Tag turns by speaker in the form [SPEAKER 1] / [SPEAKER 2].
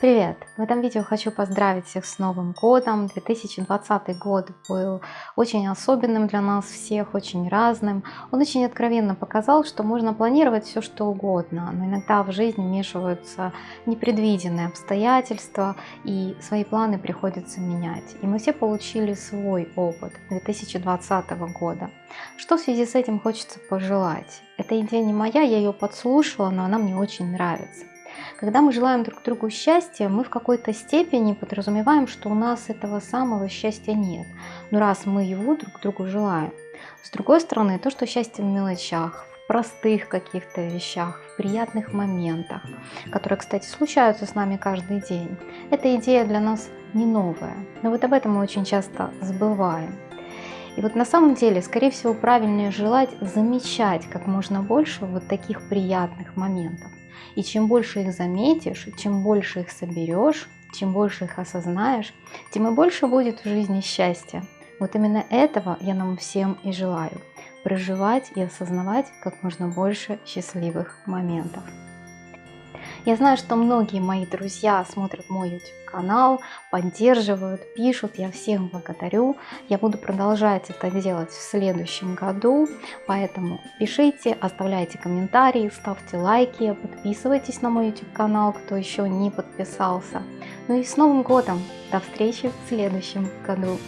[SPEAKER 1] Привет! В этом видео хочу поздравить всех с Новым годом. 2020 год был очень особенным для нас всех, очень разным. Он очень откровенно показал, что можно планировать все что угодно, но иногда в жизни вмешиваются непредвиденные обстоятельства и свои планы приходится менять. И мы все получили свой опыт 2020 года. Что в связи с этим хочется пожелать? Эта идея не моя, я ее подслушала, но она мне очень нравится. Когда мы желаем друг другу счастья, мы в какой-то степени подразумеваем, что у нас этого самого счастья нет. Но раз мы его друг другу желаем. С другой стороны, то, что счастье в мелочах, в простых каких-то вещах, в приятных моментах, которые, кстати, случаются с нами каждый день, эта идея для нас не новая. Но вот об этом мы очень часто забываем. И вот на самом деле, скорее всего, правильнее желать замечать как можно больше вот таких приятных моментов. И чем больше их заметишь, чем больше их соберешь, чем больше их осознаешь, тем и больше будет в жизни счастья. Вот именно этого я нам всем и желаю. Проживать и осознавать как можно больше счастливых моментов. Я знаю, что многие мои друзья смотрят мой YouTube канал, поддерживают, пишут. Я всем благодарю. Я буду продолжать это делать в следующем году. Поэтому пишите, оставляйте комментарии, ставьте лайки, подписывайтесь на мой YouTube канал, кто еще не подписался. Ну и с Новым годом! До встречи в следующем году!